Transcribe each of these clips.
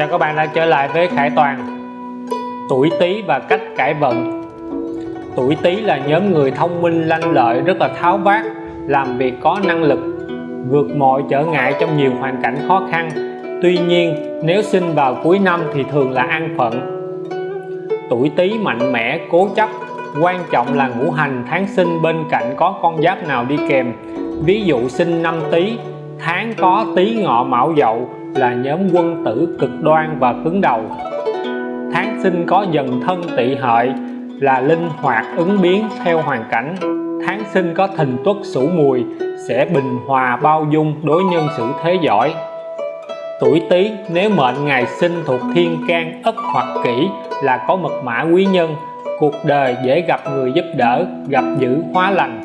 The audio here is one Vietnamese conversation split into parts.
Chào các bạn đã trở lại với Khải Toàn. Tuổi Tý và cách cải vận. Tuổi Tý là nhóm người thông minh, lanh lợi, rất là tháo vát, làm việc có năng lực, vượt mọi trở ngại trong nhiều hoàn cảnh khó khăn. Tuy nhiên, nếu sinh vào cuối năm thì thường là an phận. Tuổi Tý mạnh mẽ, cố chấp, quan trọng là ngũ hành, tháng sinh bên cạnh có con giáp nào đi kèm. Ví dụ sinh năm Tý, tháng có Tý Ngọ Mão Dậu là nhóm quân tử cực đoan và cứng đầu. Tháng sinh có dần thân tỵ hợi là linh hoạt ứng biến theo hoàn cảnh. Tháng sinh có thìn tuất sửu mùi sẽ bình hòa bao dung đối nhân xử thế giỏi. Tuổi tý nếu mệnh ngày sinh thuộc thiên can ất hoặc kỷ là có mật mã quý nhân, cuộc đời dễ gặp người giúp đỡ, gặp dữ hóa lành.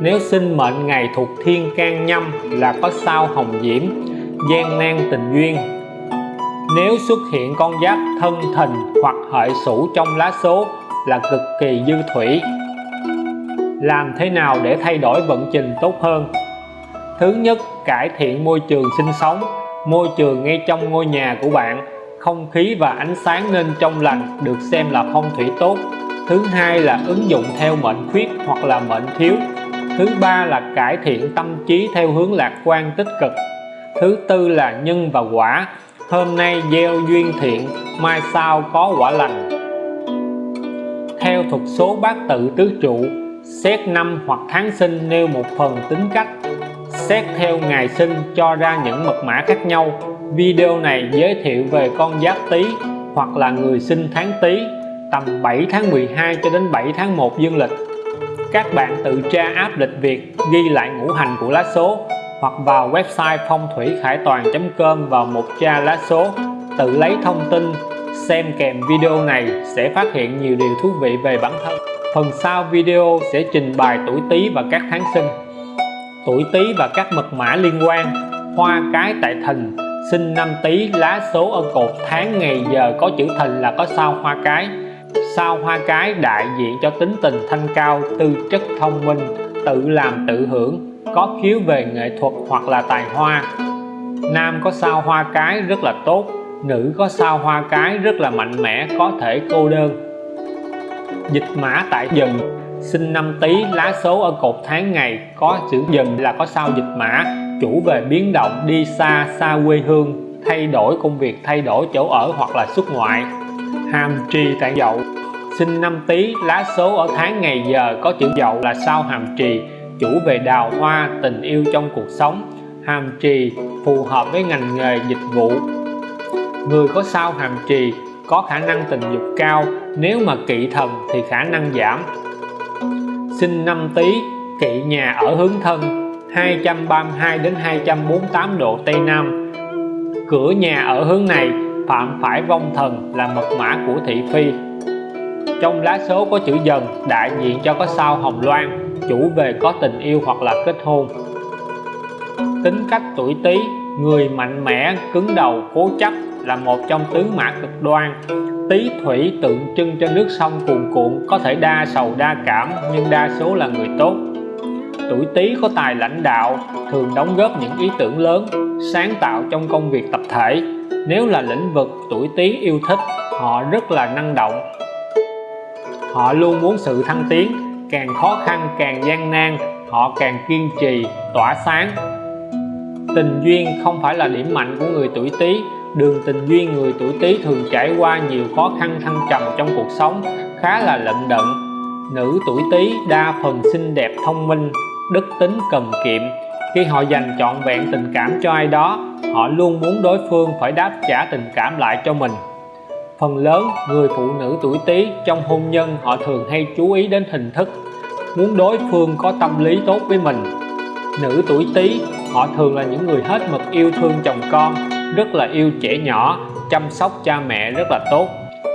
Nếu sinh mệnh ngày thuộc thiên can nhâm là có sao hồng diễm gian nan tình duyên. Nếu xuất hiện con giáp thân thìn hoặc hợi sửu trong lá số là cực kỳ dư thủy. Làm thế nào để thay đổi vận trình tốt hơn? Thứ nhất, cải thiện môi trường sinh sống. Môi trường ngay trong ngôi nhà của bạn, không khí và ánh sáng nên trong lành được xem là phong thủy tốt. Thứ hai là ứng dụng theo mệnh khuyết hoặc là mệnh thiếu. Thứ ba là cải thiện tâm trí theo hướng lạc quan tích cực thứ tư là nhân và quả. Hôm nay gieo duyên thiện, mai sau có quả lành. Theo thuật số bát tự tứ trụ, xét năm hoặc tháng sinh nêu một phần tính cách. Xét theo ngày sinh cho ra những mật mã khác nhau. Video này giới thiệu về con giáp tý hoặc là người sinh tháng tý, tầm 7 tháng 12 cho đến 7 tháng 1 dương lịch. Các bạn tự tra áp lịch Việt, ghi lại ngũ hành của lá số hoặc vào website phong thủy khải toàn.com vào một tra lá số, tự lấy thông tin, xem kèm video này sẽ phát hiện nhiều điều thú vị về bản thân. Phần sau video sẽ trình bày tuổi Tý và các tháng sinh. Tuổi Tý và các mật mã liên quan. Hoa cái tại thìn sinh năm Tý, lá số ở cột. Tháng, ngày, giờ có chữ thìn là có sao hoa cái. Sao hoa cái đại diện cho tính tình thanh cao, tư chất thông minh, tự làm tự hưởng có khiếu về nghệ thuật hoặc là tài hoa. Nam có sao hoa cái rất là tốt, nữ có sao hoa cái rất là mạnh mẽ, có thể cô đơn. Dịch mã tại dần, sinh năm tý, lá số ở cột tháng ngày, có chữ dần là có sao dịch mã, chủ về biến động, đi xa xa quê hương, thay đổi công việc, thay đổi chỗ ở hoặc là xuất ngoại. Hàm trì tại dậu, sinh năm tý, lá số ở tháng ngày giờ, có chữ dậu là sao hàm trì chủ về đào hoa, tình yêu trong cuộc sống, hàm trì phù hợp với ngành nghề, dịch vụ. Người có sao hàm trì có khả năng tình dục cao, nếu mà kỵ thần thì khả năng giảm. Sinh năm tý, kỵ nhà ở hướng thân 232 đến 248 độ Tây Nam. Cửa nhà ở hướng này, phạm phải vong thần là mật mã của thị phi. Trong lá số có chữ dần, đại diện cho có sao hồng loan chủ về có tình yêu hoặc là kết hôn. Tính cách tuổi Tý, người mạnh mẽ, cứng đầu, cố chấp là một trong tứ mã cực đoan. Tý thủy tượng trưng cho nước sông cuồn cuộn, có thể đa sầu đa cảm, nhưng đa số là người tốt. Tuổi Tý có tài lãnh đạo, thường đóng góp những ý tưởng lớn, sáng tạo trong công việc tập thể. Nếu là lĩnh vực tuổi Tý yêu thích, họ rất là năng động. Họ luôn muốn sự thăng tiến càng khó khăn, càng gian nan, họ càng kiên trì, tỏa sáng. Tình duyên không phải là điểm mạnh của người tuổi Tý. Đường tình duyên người tuổi Tý thường trải qua nhiều khó khăn thăng trầm trong cuộc sống, khá là lận đận. Nữ tuổi Tý đa phần xinh đẹp, thông minh, đức tính cần kiệm. Khi họ dành trọn vẹn tình cảm cho ai đó, họ luôn muốn đối phương phải đáp trả tình cảm lại cho mình phần lớn người phụ nữ tuổi Tý trong hôn nhân họ thường hay chú ý đến hình thức muốn đối phương có tâm lý tốt với mình. Nữ tuổi Tý, họ thường là những người hết mực yêu thương chồng con, rất là yêu trẻ nhỏ, chăm sóc cha mẹ rất là tốt.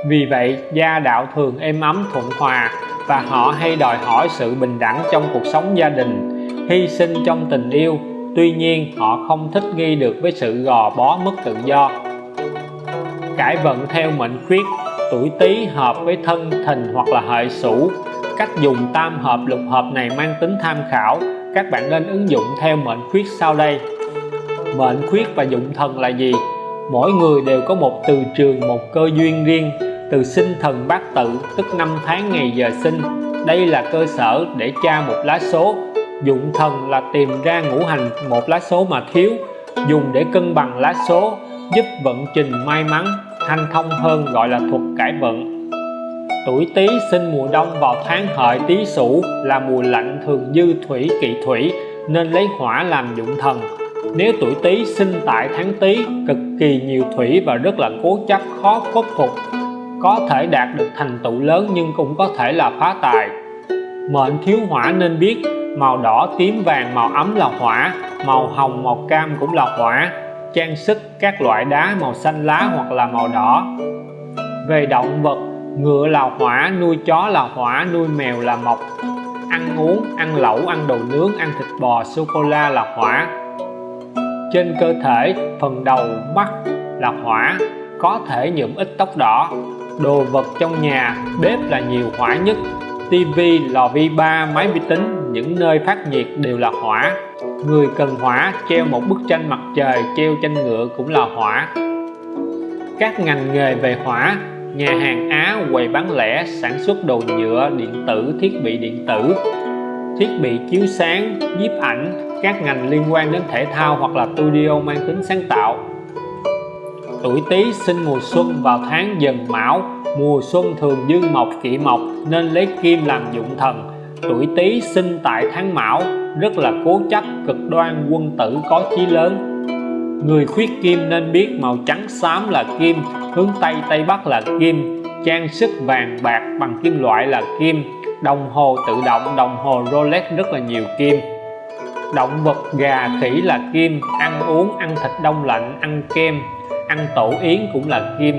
Vì vậy, gia đạo thường êm ấm, thuận hòa và họ hay đòi hỏi sự bình đẳng trong cuộc sống gia đình, hy sinh trong tình yêu. Tuy nhiên, họ không thích nghi được với sự gò bó mất tự do cải vận theo mệnh khuyết tuổi tý hợp với thân thìn hoặc là hợi sửu cách dùng tam hợp, lục hợp này mang tính tham khảo. Các bạn nên ứng dụng theo mệnh khuyết sau đây. Mệnh khuyết và dụng thần là gì? Mỗi người đều có một từ trường, một cơ duyên riêng, từ sinh thần bát tự, tức năm tháng ngày giờ sinh. Đây là cơ sở để tra một lá số. Dụng thần là tìm ra ngũ hành, một lá số mà thiếu, dùng để cân bằng lá số, giúp vận trình may mắn hanh thông hơn gọi là thuật cải vận. Tuổi tý sinh mùa đông vào tháng hợi, tý sửu là mùa lạnh thường dư thủy, kỵ thủy, nên lấy hỏa làm dụng thần. Nếu tuổi tý sinh tại tháng tý, cực kỳ nhiều thủy và rất là cố chấp, khó khuất phục. Có thể đạt được thành tựu lớn nhưng cũng có thể là phá tài. Mệnh thiếu hỏa nên biết, màu đỏ, tím vàng, màu ấm là hỏa, màu hồng, màu cam cũng là hỏa trang sức các loại đá màu xanh lá hoặc là màu đỏ. Về động vật, ngựa là hỏa, nuôi chó là hỏa, nuôi mèo là mộc. Ăn uống, ăn lẩu, ăn đồ nướng, ăn thịt bò sô cô la là hỏa. Trên cơ thể, phần đầu, mắt là hỏa, có thể nhuộm ít tóc đỏ. Đồ vật trong nhà, bếp là nhiều hỏa nhất. Tivi lò vi ba, máy vi tính những nơi phát nhiệt đều là hỏa. Người cần hỏa treo một bức tranh mặt trời, treo tranh ngựa cũng là hỏa. Các ngành nghề về hỏa, nhà hàng Á quầy bán lẻ sản xuất đồ nhựa, điện tử, thiết bị điện tử, thiết bị chiếu sáng, nhiếp ảnh, các ngành liên quan đến thể thao hoặc là studio mang tính sáng tạo. Tuổi Tý sinh mùa xuân vào tháng Dần Mão, mùa xuân thường dương mộc kỵ mộc nên lấy kim làm dụng thần tuổi Tý sinh tại tháng Mão, rất là cố chấp, cực đoan, quân tử, có chí lớn. Người khuyết kim nên biết màu trắng xám là kim, hướng Tây Tây Bắc là kim, trang sức vàng bạc bằng kim loại là kim. Đồng hồ tự động, đồng hồ Rolex rất là nhiều kim. Động vật gà khỉ là kim, ăn uống, ăn thịt đông lạnh, ăn kem, ăn tổ yến cũng là kim.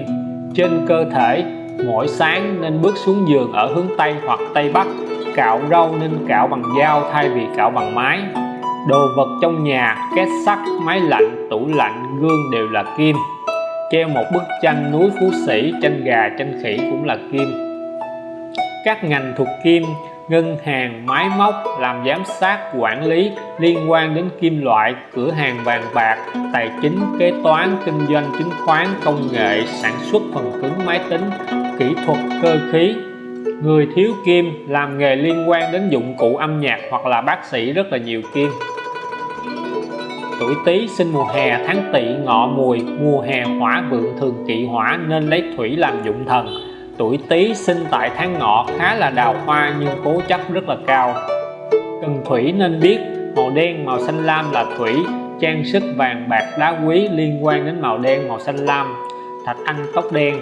Trên cơ thể, mỗi sáng nên bước xuống giường ở hướng Tây hoặc Tây Bắc cạo râu nên cạo bằng dao thay vì cạo bằng máy. Đồ vật trong nhà, két sắt, máy lạnh, tủ lạnh, gương đều là kim. Treo một bức tranh núi phú sĩ, tranh gà, tranh khỉ cũng là kim. Các ngành thuộc kim, ngân hàng, máy móc, làm giám sát, quản lý, liên quan đến kim loại, cửa hàng vàng bạc, tài chính, kế toán, kinh doanh, chứng khoán, công nghệ, sản xuất phần cứng, máy tính, kỹ thuật, cơ khí người thiếu kim làm nghề liên quan đến dụng cụ âm nhạc hoặc là bác sĩ rất là nhiều kim. Tuổi tý sinh mùa hè, tháng tỵ, ngọ mùi, mùa hè, hỏa vượng thường kỵ hỏa nên lấy thủy làm dụng thần. Tuổi tý sinh tại tháng ngọ khá là đào hoa nhưng cố chấp rất là cao. Cần thủy nên biết, màu đen, màu xanh lam là thủy, trang sức vàng, bạc, đá quý liên quan đến màu đen, màu xanh lam. Thạch anh tóc đen,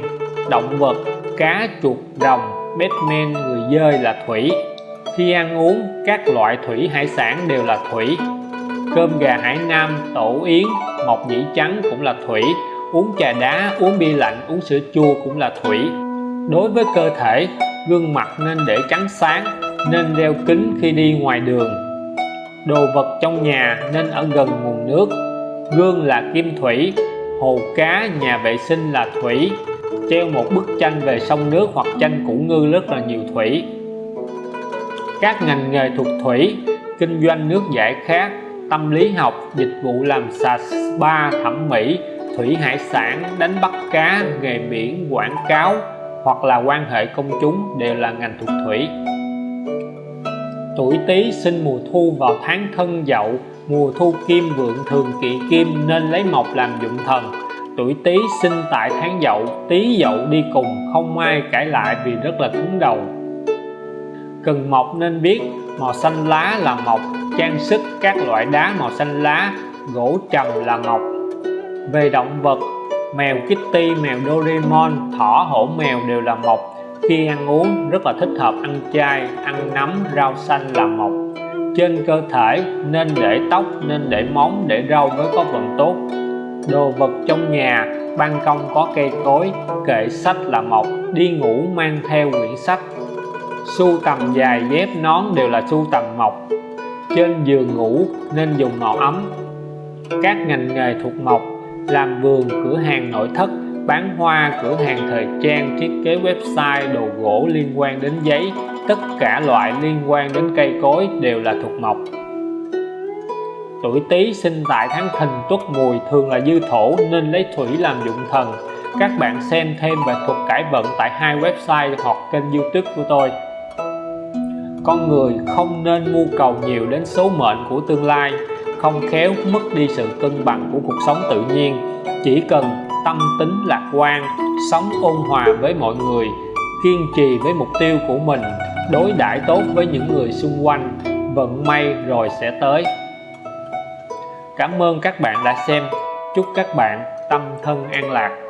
động vật, cá chuột rồng Batman người dơi là thủy. Khi ăn uống, các loại thủy hải sản đều là thủy. Cơm gà hải nam, tổ yến mộc nhĩ trắng cũng là thủy. Uống trà đá, uống bia lạnh, uống sữa chua cũng là thủy. Đối với cơ thể, gương mặt nên để trắng sáng, nên đeo kính khi đi ngoài đường. Đồ vật trong nhà nên ở gần nguồn nước. Gương là kim thủy, hồ cá, nhà vệ sinh là thủy treo một bức tranh về sông nước hoặc tranh củ ngư rất là nhiều thủy. Các ngành nghề thuộc thủy, kinh doanh nước giải khát, tâm lý học, dịch vụ làm sạch spa, thẩm mỹ, thủy hải sản, đánh bắt cá, nghề biển, quảng cáo hoặc là quan hệ công chúng đều là ngành thuộc thủy. Tuổi tý sinh mùa thu vào tháng thân dậu, mùa thu kim vượng thường kỵ kim nên lấy mộc làm dụng thần tuổi tý sinh tại tháng dậu tý dậu đi cùng không ai cãi lại vì rất là cứng đầu. Cần mộc nên biết màu xanh lá là mộc trang sức các loại đá màu xanh lá gỗ trầm là mộc về động vật mèo Kitty, mèo Doraemon, thỏ, hổ mèo đều là mộc khi ăn uống rất là thích hợp ăn chay, ăn nấm, rau xanh là mộc trên cơ thể nên để tóc, nên để móng, để râu mới có vận tốt đồ vật trong nhà, ban công có cây cối, kệ sách là mộc đi ngủ mang theo quyển sách. Sưu tầm dài dép nón đều là sưu tầm mộc. Trên giường ngủ nên dùng màu ấm. Các ngành nghề thuộc mộc làm vườn cửa hàng nội thất bán hoa cửa hàng thời trang thiết kế website đồ gỗ liên quan đến giấy. Tất cả loại liên quan đến cây cối đều là thuộc mộc tuổi Tý sinh tại tháng Thìn Tuất Mùi thường là dư thổ nên lấy thủy làm dụng thần. Các bạn xem thêm về thuật cải vận tại hai website hoặc kênh youtube của tôi. Con người không nên mưu cầu nhiều đến số mệnh của tương lai, không khéo mất đi sự cân bằng của cuộc sống tự nhiên. Chỉ cần tâm tính lạc quan, sống ôn hòa với mọi người, kiên trì với mục tiêu của mình, đối đãi tốt với những người xung quanh, vận may rồi sẽ tới cảm ơn các bạn đã xem. Chúc các bạn tâm thân an lạc.